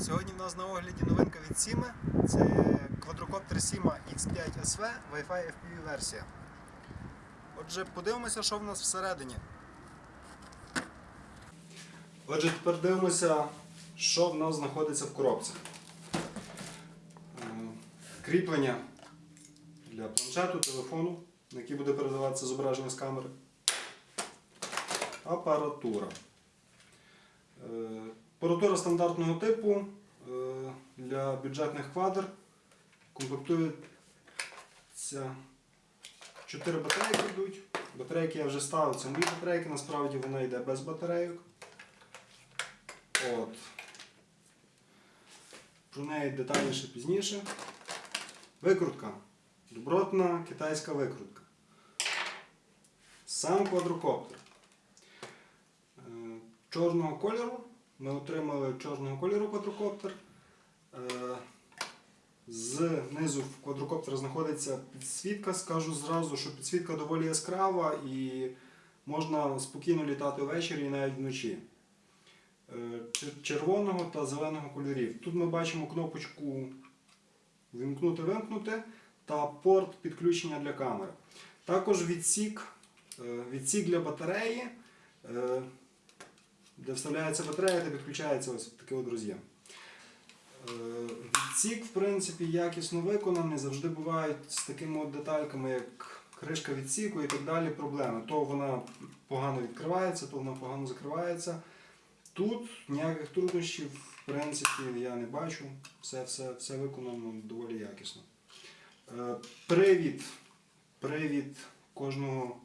Сьогодні в нас на огляді новинка від Сіми. Це квадрокоптер Сіма X5 SV Wi-Fi FPV версія. Отже, подивимося, що в нас всередині. Отже, тепер дивимося, що в нас знаходиться в коробці. Е, Кріплення для планшету, телефону, на який буде передаватися зображення з камери. Апаратура. Апаратура стандартного типу е, для бюджетних квадр комплектується 4 батарейки йдуть. Батарейки я вже ставив, це мої батарейки, насправді вона йде без батарейок. От. Про неї детальніше пізніше. Викрутка. Добротна китайська викрутка. Сам квадрокоптер. Е, Чорного кольору. Ми отримали чорного кольору квадрокоптер. Е, Знизу в квадрокоптера знаходиться підсвітка. Скажу зразу, що підсвітка доволі яскрава і можна спокійно літати ввечері і навіть вночі. Е, Червоного та зеленого кольорів. Тут ми бачимо кнопочку вимкнути-вимкнути та порт підключення для камери. Також відсік, е, відсік для батареї, де вставляється батарея та підключається ось такий от роз'єм. Е, Відсік, в принципі, якісно виконаний, завжди бувають з такими от детальками, як кришка відсіку і так далі проблеми. То вона погано відкривається, то вона погано закривається. Тут ніяких труднощів, в принципі, я не бачу. Все, все, все виконано доволі якісно. Е, Привід, привід кожного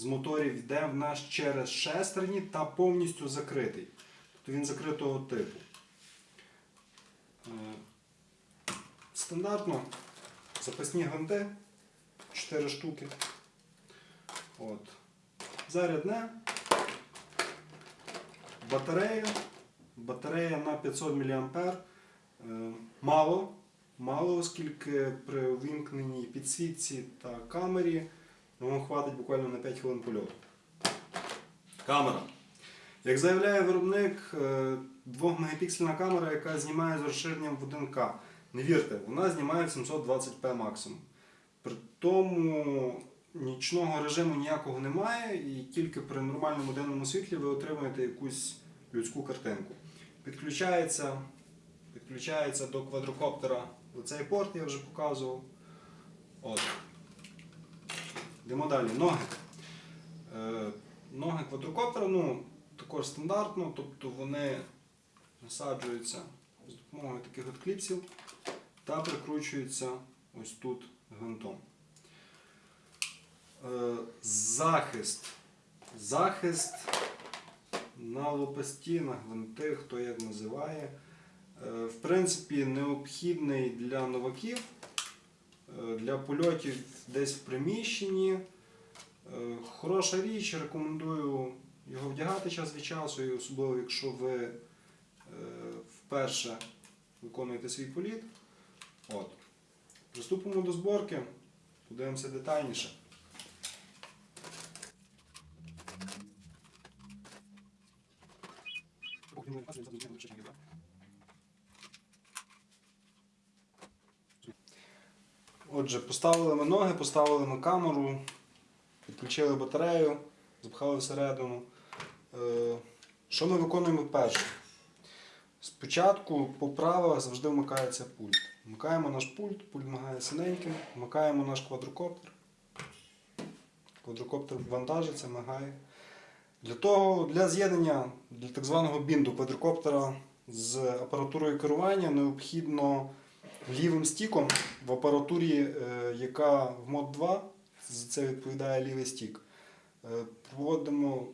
з моторів йде в нас через шестерні та повністю закритий. Тобто він закритого типу. Е, Стандартно запасні гвинти 4 штуки. От. Зарядне. Батарея. Батарея на 500 мА. Е, Мало. Мало, оскільки при вимкненій підсвітці та камері вам хватить буквально на 5 хвилин польоту. Камера. Як заявляє виробник, 2-мегапіксельна камера, яка знімає з розширенням в 1К. Не вірте, вона знімає 720p максимум. При тому нічного режиму ніякого немає, і тільки при нормальному денному світлі ви отримуєте якусь людську картинку. Підключається, підключається до квадрокоптера оцей порт, я вже показував. От. Йдемо далі. Ноги. Е, ноги квадрокоптера, ну, також стандартно, тобто вони насаджуються з допомогою таких от кліпсів та прикручуються ось тут гвинтом. Е, захист. Захист на лопасті, на гвинти, хто як називає. Е, в принципі, необхідний для новаків, для польотів десь в приміщенні. Е, Хороша річ, рекомендую його вдягати час від часу, і особливо якщо ви е, вперше виконуєте свій політ. От. Приступимо до зборки, подивимося детальніше. Отже, поставили ми ноги, поставили ми камеру, підключили батарею, запхали всередину. Е, Що ми виконуємо перше? Спочатку по завжди вмикається пульт. Вмикаємо наш пульт, пульт вмикає синеньким, вмикаємо наш квадрокоптер. Квадрокоптер вантажиться, мигає. Для того, для з'єднання для так званого bind у квадрокоптера з апаратурою керування необхідно лівим стіком в апаратурі, е, яка в mode 2, за це відповідає лівий стік. е, Проводимо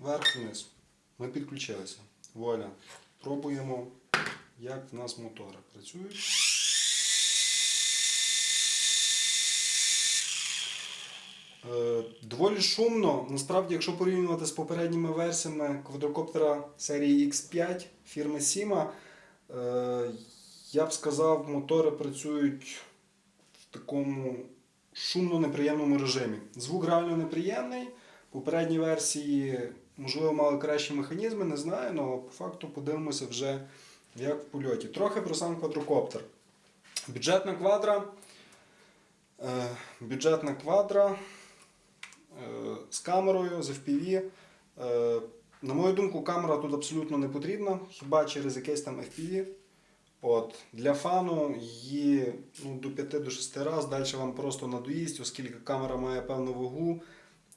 вверх-вниз. Ми підключилися. Вуаля. Пробуємо, як в нас мотори працюють. Е, Доволі шумно. Насправді, якщо порівнювати з попередніми версіями квадрокоптера серії X5 фірми е, я б сказав, мотори працюють в такому шумно неприємному режимі. Звук реально неприємний. Попередні версії, можливо, мали кращі механізми, не знаю, але по факту подивимося вже як в польоті. Трохи про сам квадрокоптер. Бюджетна квадра. Е, бюджетна квадра е, з камерою, з FPV. Е, на мою думку, камера тут абсолютно не потрібна, хіба через якесь там FPV. От, для фану її ну, до 5-6 разів, далі вам просто надоїсть, оскільки камера має певну вагу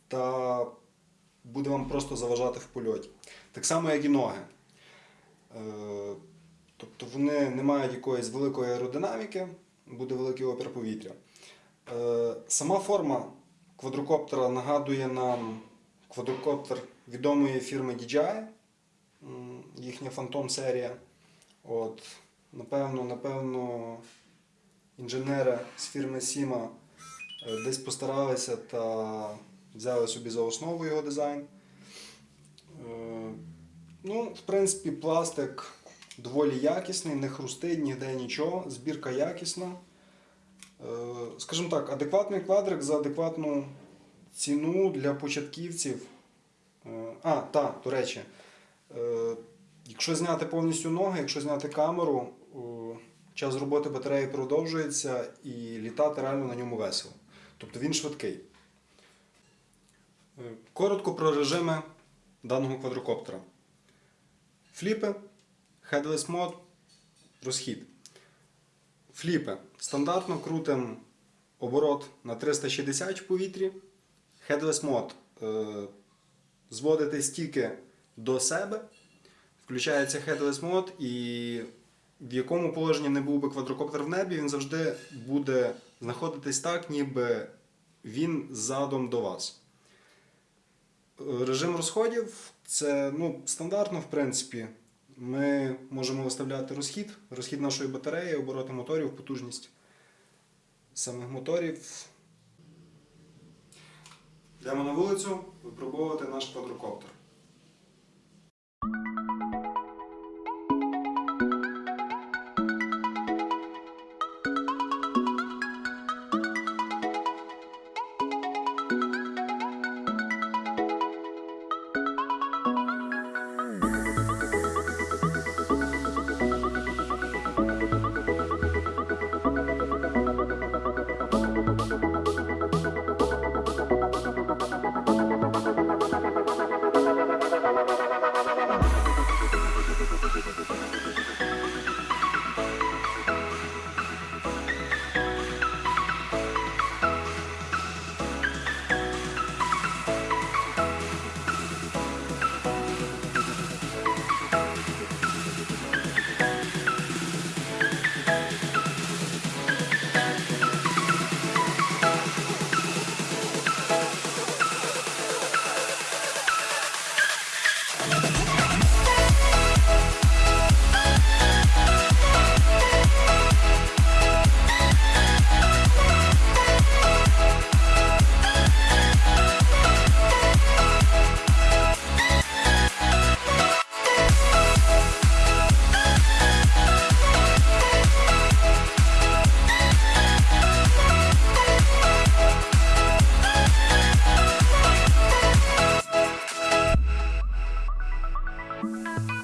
та буде вам просто заважати в польоті. Так само, як і ноги. Е, тобто вони не мають якоїсь великої аеродинаміки, буде великий опір повітря. Е, сама форма квадрокоптера нагадує нам квадрокоптер відомої фірми DJI, їхня Phantom серія. От, напевно, напевно, інженери з фірми Sima е, десь постаралися та взяли собі за основу його дизайн. Е, Ну, в принципі, пластик доволі якісний, не хрустить ніде нічого, збірка якісна. Е, Скажімо так, адекватний квадрик за адекватну ціну для початківців. А, так, до речі, якщо зняти повністю ноги, якщо зняти камеру, час роботи батареї продовжується і літати реально на ньому весело. Тобто він швидкий. Е, Коротко про режими даного квадрокоптера. Фліпи, headless мод, розхід. Фліпи. Стандартно крутим оборот на 360 в повітрі. Headless мод е, зводите стільки до себе. Включається headless мод, і в якому положенні не був би квадрокоптер в небі, він завжди буде знаходитись так, ніби він задом до вас. Режим розходів це ну, стандартно, в принципі. Ми можемо виставляти розхід, розхід нашої батареї, обороти моторів, потужність самих моторів. Йдемо на вулицю випробовувати наш квадрокоптер. Bye.